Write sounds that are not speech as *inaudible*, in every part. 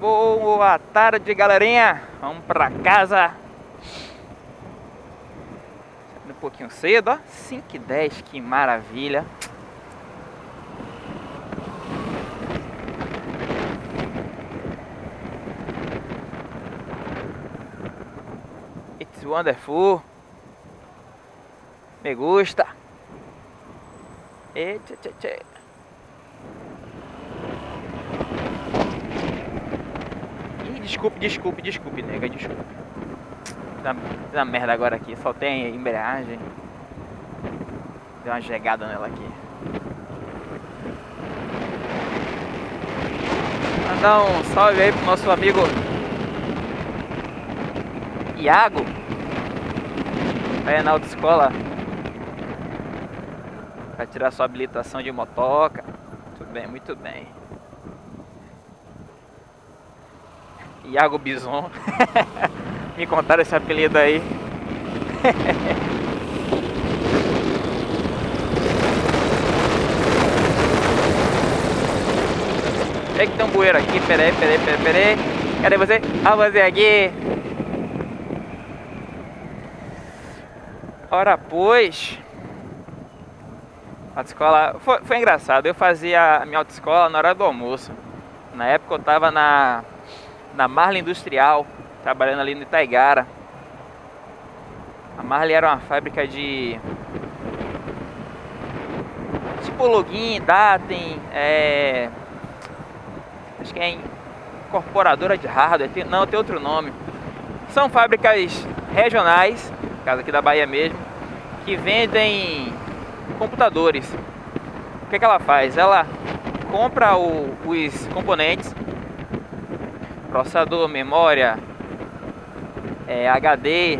Boa tarde, galerinha. Vamos pra casa. Um pouquinho cedo, ó. 5 e 10, que maravilha. It's wonderful. Me gusta. E tchê, tchê, tchê. Desculpe, desculpe, desculpe, nega, desculpe. Dá, dá merda agora aqui, só tem embreagem. Deu uma jegada nela aqui. Mandar um salve aí pro nosso amigo Iago. Aí na autoescola. Pra tirar sua habilitação de motoca. Muito bem, muito bem. Iago Bison. *laughs* Me contaram esse apelido aí. *laughs* É que tem um bueiro aqui, peraí, peraí, peraí, peraí. Cadê você? Ah, você aqui. Ora, pois. Autoescola. Foi, foi engraçado. Eu fazia a minha autoescola na hora do almoço. Na época eu tava na, na Marla Industrial, trabalhando ali no Itaigara. A Marley era uma fábrica de. Tipo login, datem, é. Acho que é incorporadora de hardware, não, tem outro nome. São fábricas regionais, caso aqui da Bahia mesmo, que vendem computadores. O que, que ela faz? Ela compra o, os componentes, processador, memória, é, HD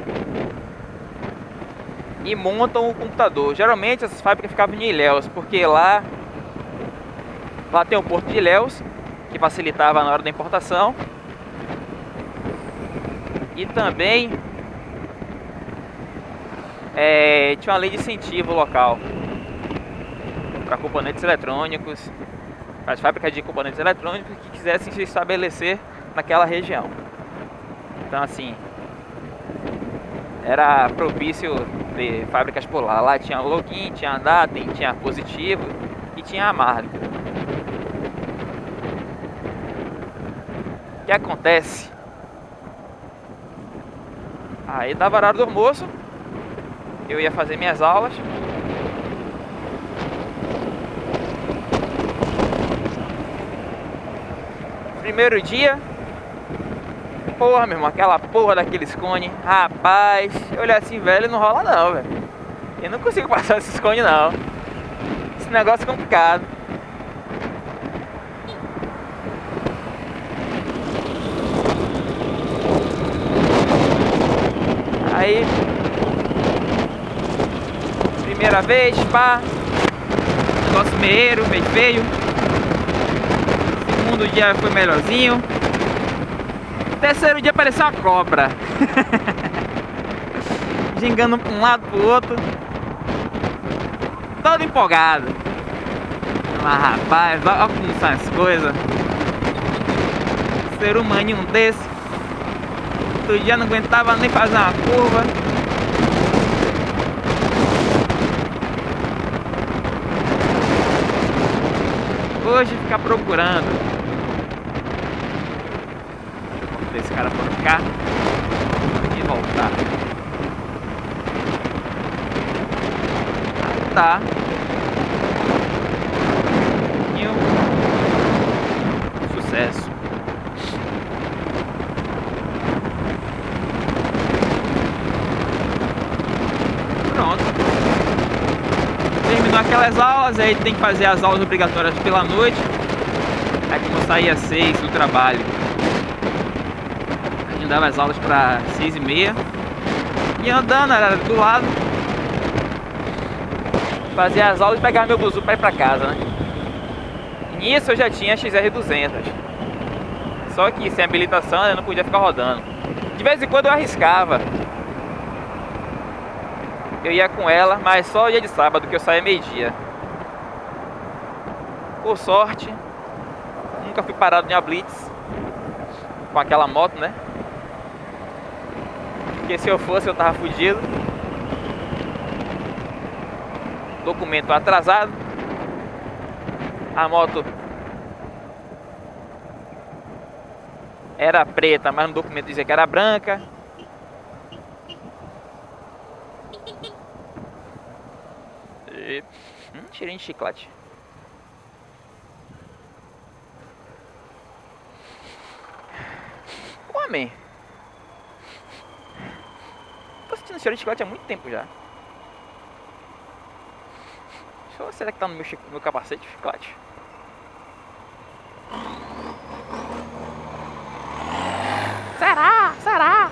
e montam o computador. Geralmente essas fábricas ficavam em Ilhéus, porque lá lá tem o porto de Ilhéus que facilitava na hora da importação. E também é, tinha uma lei de incentivo local para componentes eletrônicos, para as fábricas de componentes eletrônicos que quisessem se estabelecer naquela região. Então assim, era propício ter fábricas por lá. Lá tinha login, tinha datem, tinha positivo e tinha a marca. O que acontece? Aí dava horário do almoço, eu ia fazer minhas aulas. Primeiro dia, porra, meu irmão, aquela porra daqueles cones, rapaz, olhei assim, velho, não rola não, velho. Eu não consigo passar esses cones não. Esse negócio é complicado. Aí Primeira vez, pá Negócio meio, meio feio Segundo dia foi melhorzinho Terceiro dia apareceu uma cobra. *laughs* Gingando pra um lado pro outro. Todo empolgado. Mas rapaz, olha como são as coisas. Ser humaninho desse. Outro dia não aguentava nem fazer uma curva. Hoje ficar procurando Esse cara por cá E voltar. Aí tá. E um Sucesso. Aquelas aulas, aí tem que fazer as aulas obrigatórias pela noite. Aí como saía às 6 do trabalho, a gente dava as aulas para 6 e meia. E andando, era do lado. Fazia as aulas e pegava meu buzu para ir para casa, né? Nisso eu já tinha XR200. Só que sem habilitação eu não podia ficar rodando. De vez em quando eu arriscava eu ia com ela, mas só dia de sábado que eu saía meio-dia. Por sorte, nunca fui parado em a blitz. com aquela moto, né? Porque se eu fosse eu tava fudido. Documento atrasado. A moto era preta, mas no documento dizia que era branca. E... Hum, cheirinho de chiclete. Homem. Sentindo cheiro de chiclete há muito tempo já. será que tá no meu, no meu capacete de chiclete? Será? Será?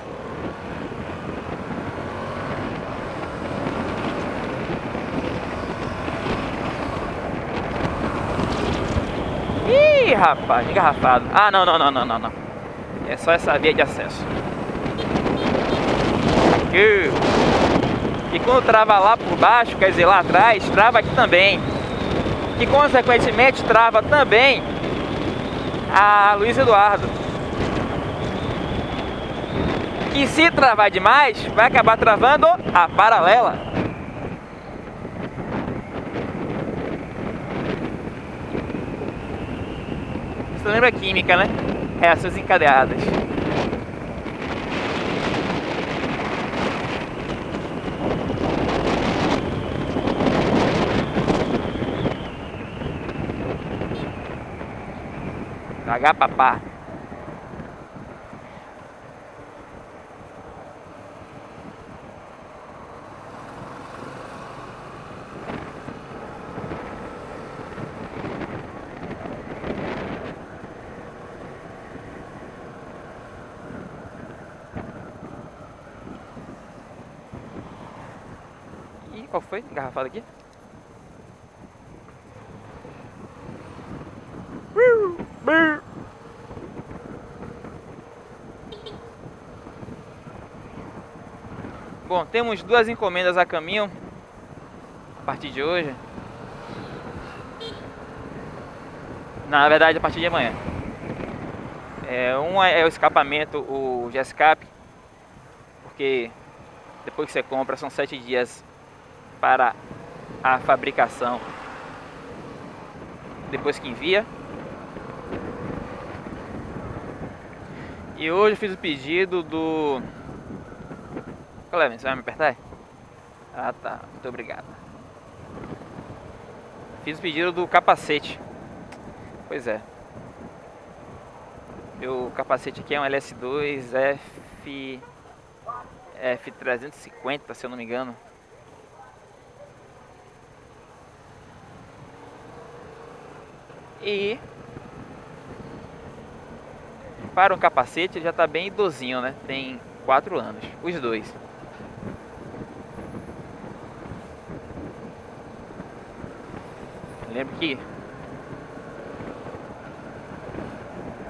Ih, rapaz, engarrafado. Ah, não, não, não, não, não, não. É só essa via de acesso. Aqui. E quando trava lá por baixo, quer dizer, lá atrás, trava aqui também. E consequentemente trava também a Luiz Eduardo. E se travar demais, vai acabar travando a paralela. Você lembra química, né? Reações encadeadas. H papá. Qual foi? Engarrafado aqui? Bom, temos duas encomendas a caminho a partir de hoje. Na verdade, a partir de amanhã. É, uma é o escapamento, o de escape, porque depois que você compra são sete dias para a fabricação depois que envia. E hoje fiz o pedido do... Clemen, você vai me apertar? Ah tá, muito obrigado. Fiz o pedido do capacete. Pois é. Meu capacete aqui é um LS2 F... F350, se eu não me engano. E para um capacete já está bem idosinho, né? Tem 4 anos, os dois. Lembro que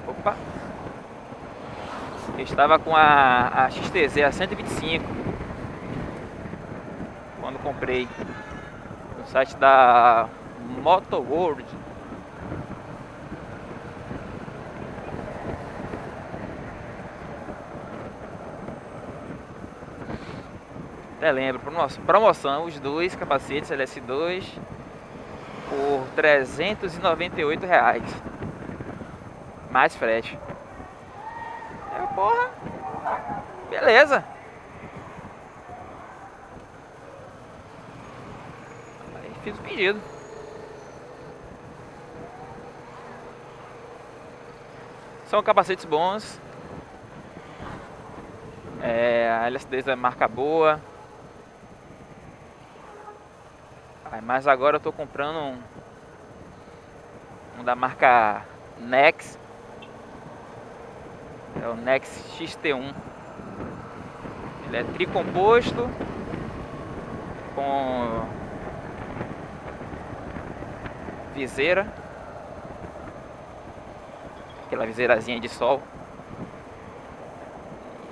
Opa! Eu estava com a, a XTZ a 125 quando comprei no site da Moto World. Até lembro, promoção, os dois capacetes LS2 por 398 reais. Mais frete. É, porra. Beleza. Aí fiz o pedido. São capacetes bons. É, a LS2 é marca boa. Mas agora eu tô comprando um, um da marca Nex. É o Nex XT1. Ele é tricomposto com viseira. Aquela viseirazinha de sol.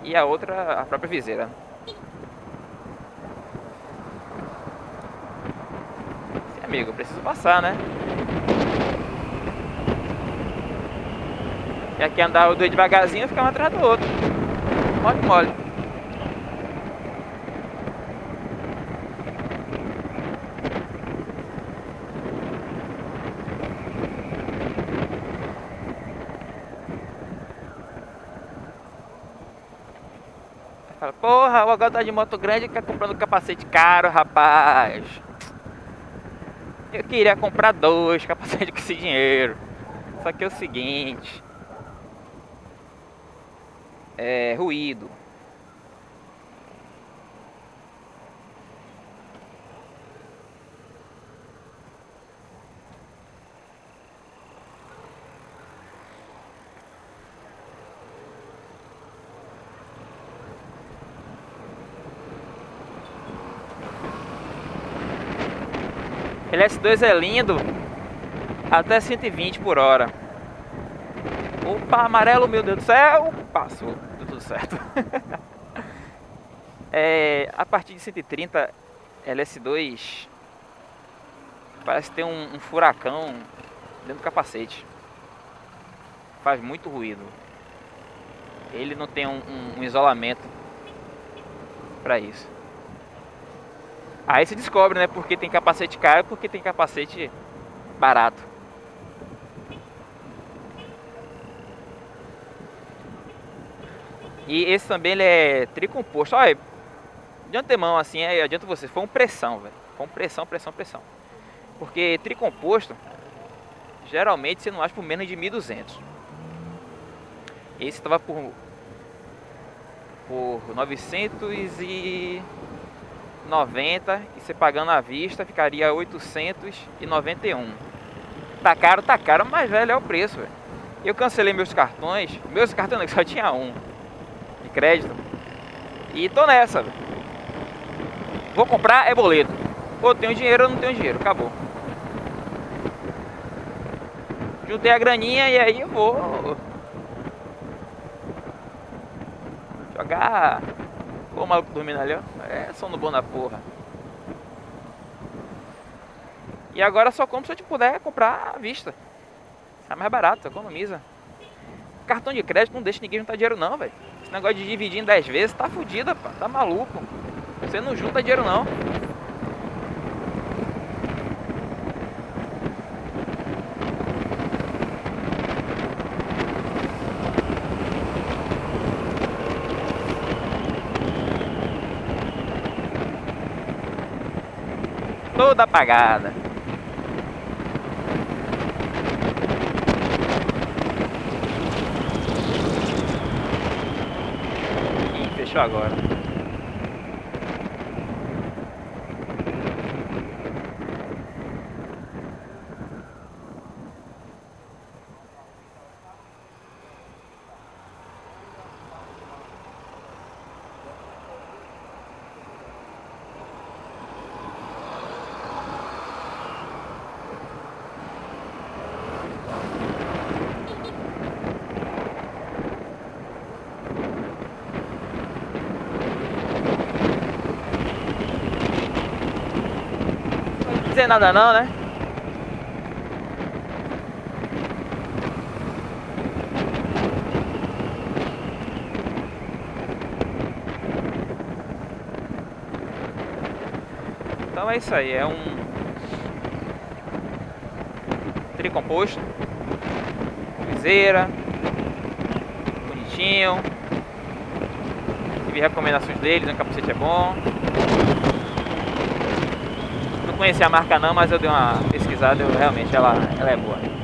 E a outra, a própria viseira. Amigo, preciso passar, né? E aqui andar os dois devagarzinho, ficar um atrás do outro. Mole, mole. Fala, porra, o agora tá de moto grande e quer comprando capacete caro, rapaz. Eu queria comprar dois capacetes com esse dinheiro. Só que é o seguinte. É ruído. Ele S2 é lindo até 120 por hora. Opa, amarelo, meu Deus do céu! Passou, deu tudo certo. *laughs* é, a partir de 130, LS2 parece ter um, um furacão dentro do capacete. Faz muito ruído. Ele não tem um, um, um isolamento para isso. Aí se descobre, né? Porque tem capacete caro, porque tem capacete barato. E esse também ele é tricomposto. Olha, de antemão assim, adianta você, foi um pressão, velho. Foi um pressão, pressão, pressão. Porque tricomposto, geralmente você não acha por menos de 1.200. Esse estava por por 900 e 90 e você pagando à vista ficaria 891. Tá caro, tá caro, mas velho é o preço, velho. Eu cancelei meus cartões, meus cartões *laughs* só tinha um de crédito. E tô nessa, velho. Vou comprar é boleto. Ou tenho dinheiro ou não tenho dinheiro, acabou. Juntei a graninha e aí eu vou jogar Pô, o maluco dormindo ali, ó. É sono bom na porra. E agora só compro se eu te puder comprar à vista. É mais barato, economiza. Cartão de crédito não deixa ninguém juntar dinheiro não, velho. Esse negócio de dividir em 10 vezes tá fudido, pá. Tá maluco. Você não junta dinheiro não. Toda apagada. Fechou agora. Dizer nada não, né? Então é isso aí, é um tricomposto, viseira, bonitinho. Tive recomendações deles, o capacete é bom conhecia a marca não, mas eu dei uma pesquisada e realmente ela, ela é boa.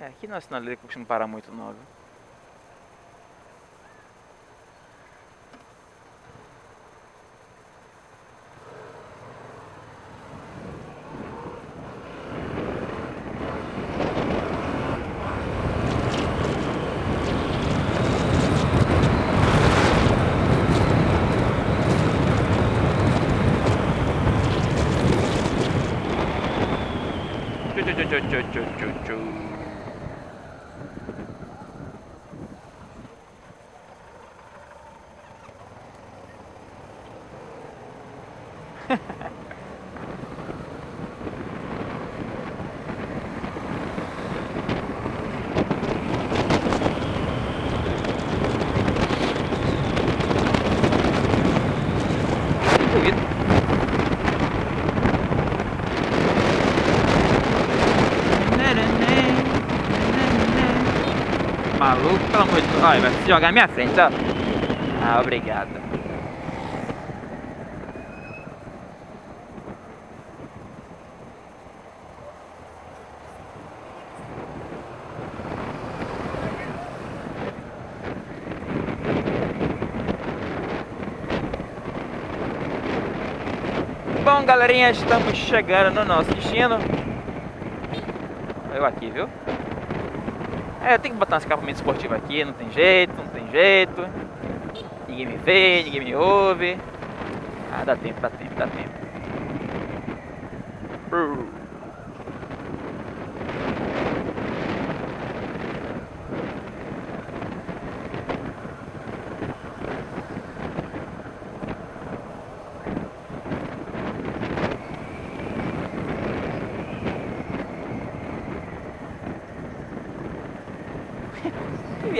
É, aqui não é sinaleira que costuma parar muito não, viu? Olha, vai se jogar na minha frente, ó. Ah, obrigado. Bom, galerinha, estamos chegando no nosso destino. Eu aqui, viu? É, tenho que botar um escapamento esportivo aqui, não tem jeito, não tem jeito. Ninguém me vê, ninguém me ouve. Ah, dá tempo, dá tempo, dá tempo. Brrr.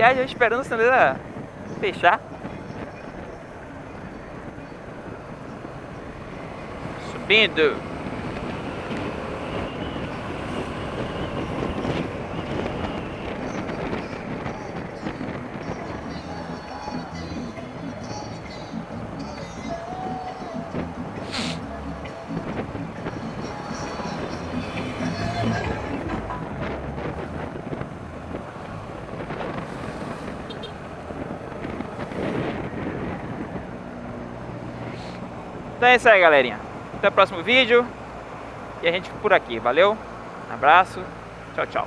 Viagem, esperando a sinaleira fechar. Subindo. Então é isso aí, galerinha. Até o próximo vídeo. E a gente por aqui. Valeu? Um abraço. Tchau, tchau.